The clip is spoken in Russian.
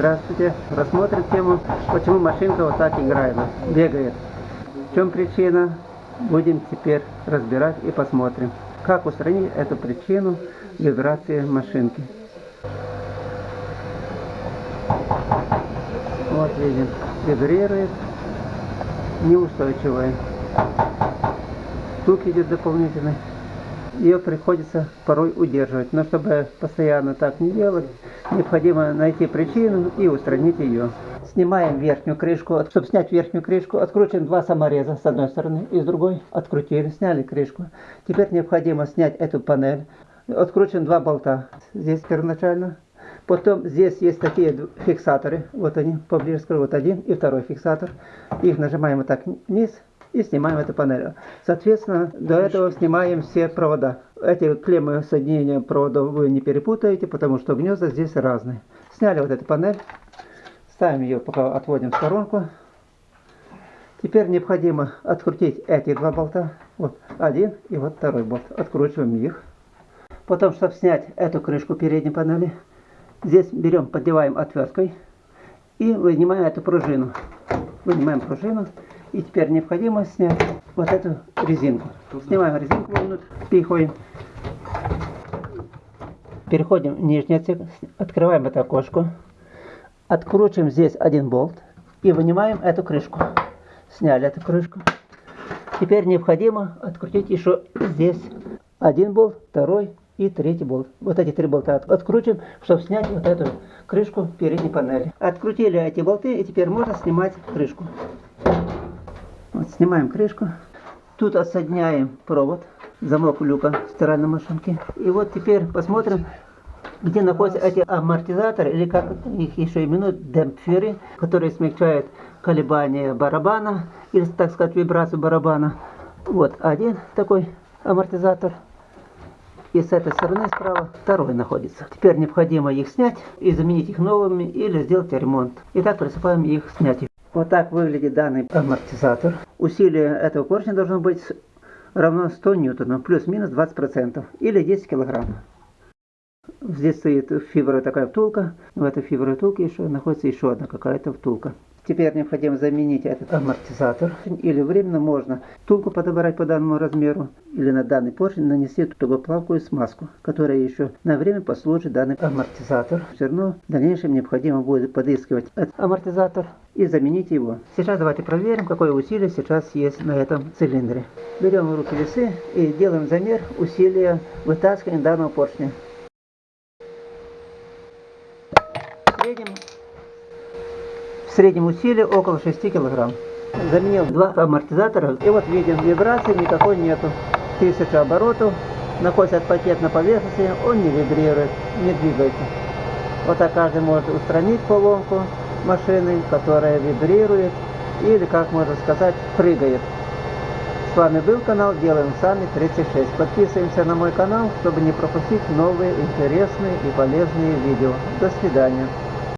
Здравствуйте. Рассмотрим тему, почему машинка вот так играет, бегает. В чем причина? Будем теперь разбирать и посмотрим, как устранить эту причину вибрации машинки. Вот видим, вибрирует, неустойчивая. Стук идет дополнительный ее приходится порой удерживать. Но чтобы постоянно так не делать, необходимо найти причину и устранить ее. Снимаем верхнюю крышку. Чтобы снять верхнюю крышку, откручиваем два самореза с одной стороны и с другой. Открутили, сняли крышку. Теперь необходимо снять эту панель. Откручиваем два болта. Здесь первоначально. Потом здесь есть такие фиксаторы. Вот они, поближе скажу. Вот один и второй фиксатор. Их нажимаем вот так вниз и снимаем эту панель. Соответственно, до этого снимаем все провода. Эти клеммы соединения проводов вы не перепутаете, потому что гнезда здесь разные. Сняли вот эту панель, ставим ее, пока отводим в сторонку. Теперь необходимо открутить эти два болта. Вот один и вот второй болт. Откручиваем их. Потом, чтобы снять эту крышку передней панели, здесь берем, поддеваем отверткой и вынимаем эту пружину. Вынимаем пружину и теперь необходимо снять вот эту резинку. Снимаем резинку внутрь, впихиваем. Переходим в нижний отсек, открываем это окошко, откручиваем здесь один болт и вынимаем эту крышку. Сняли эту крышку. Теперь необходимо открутить еще здесь один болт, второй и третий болт. Вот эти три болта открутим, чтобы снять вот эту крышку передней панели. Открутили эти болты и теперь можно снимать крышку. Снимаем крышку. Тут отсоединяем провод, замок люка стиральной машинки. И вот теперь посмотрим, где находятся эти амортизаторы, или как их еще именуют, демпферы, которые смягчают колебания барабана, или, так сказать, вибрацию барабана. Вот один такой амортизатор. И с этой стороны справа второй находится. Теперь необходимо их снять и заменить их новыми или сделать ремонт. Итак, приступаем их снять. Вот так выглядит данный амортизатор. Усилие этого поршня должно быть равно 100 ньютонов, плюс-минус 20%, или 10 килограмм. Здесь стоит фибровая такая втулка. В этой фибровой втулке еще находится еще одна какая-то втулка. Теперь необходимо заменить этот амортизатор. Или временно можно втулку подобрать по данному размеру. Или на данный поршень нанести тугоплавкую смазку, которая еще на время послужит данный амортизатор. Все равно в дальнейшем необходимо будет подыскивать этот амортизатор и заменить его. Сейчас давайте проверим, какое усилие сейчас есть на этом цилиндре. Берем в руки весы и делаем замер усилия вытаскивания данного поршня. В среднем в среднем усилие около 6 кг. Заменил два амортизатора, и вот видим, вибрации никакой нету. 1000 оборотов, находится пакет на поверхности, он не вибрирует, не двигается. Вот так каждый может устранить поломку машины, которая вибрирует, или, как можно сказать, прыгает. С вами был канал Делаем Сами 36. Подписываемся на мой канал, чтобы не пропустить новые интересные и полезные видео. До свидания.